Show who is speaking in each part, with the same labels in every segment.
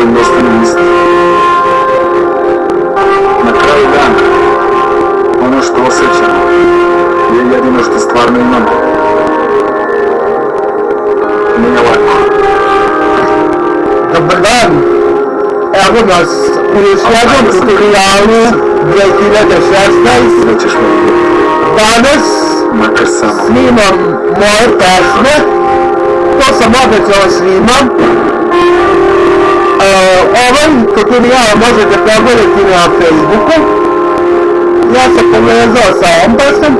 Speaker 1: краю Вест-Индист. На краю Ганга. Оно што osjećamo je jedino što stvarno imamo. Nije lako. Dobar dan! Evo nas u jednom tutorialu 2016. Nećeš me Danas Makar samo. snimam moje pesme. To sam obećao svima. ovaj mi ja možete pogledati na Facebooku, ja sam povezao sa Ombasom,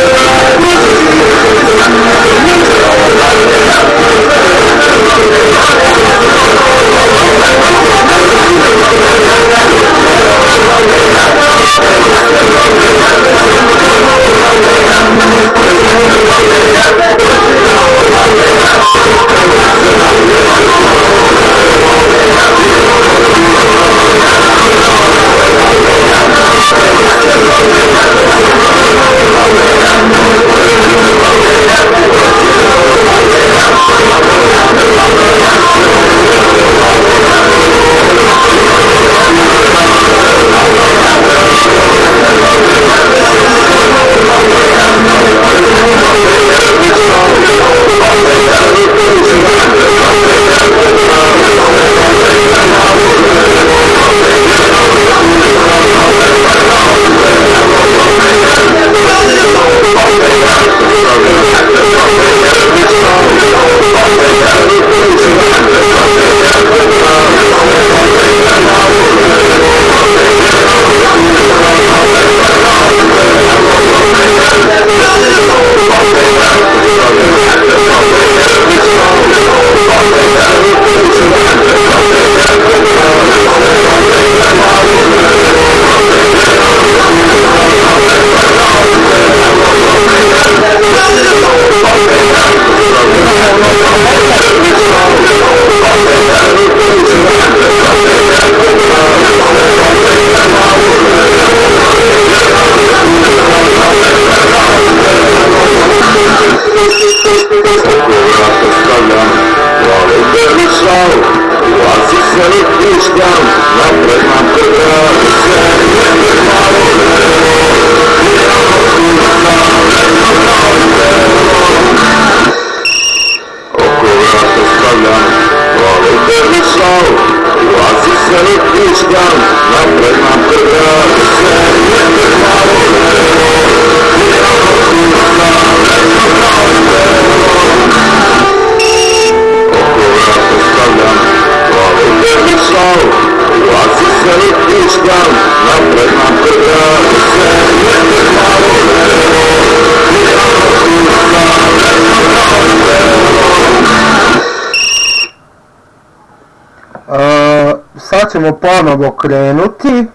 Speaker 1: ćemo ponovo krenuti.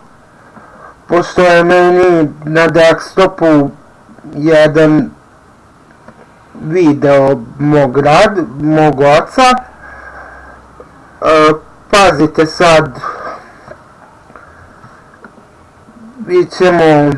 Speaker 1: Pošto je meni na desktopu jedan video mog rad, mog oca. E, pazite sad, mi ćemo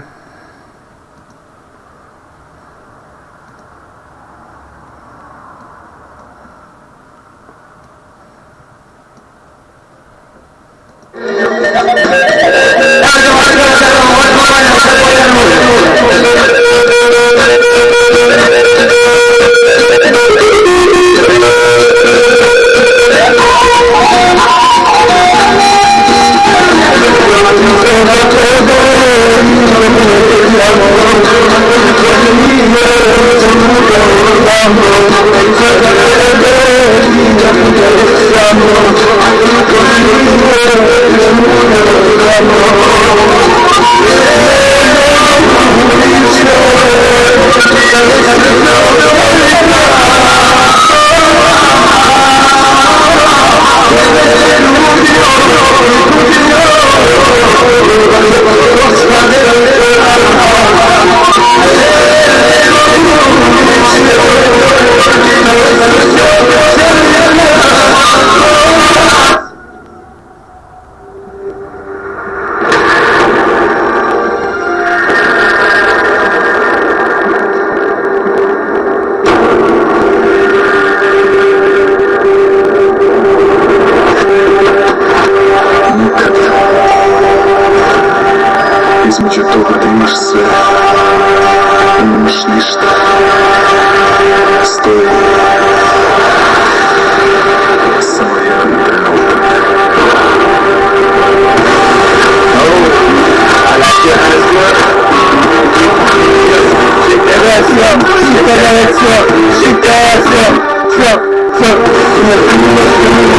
Speaker 1: الله движется, мыслишь что стой. Все, все, все, все, все, все, все, все, все, все, все, все, все, все, все, все, все, все, все,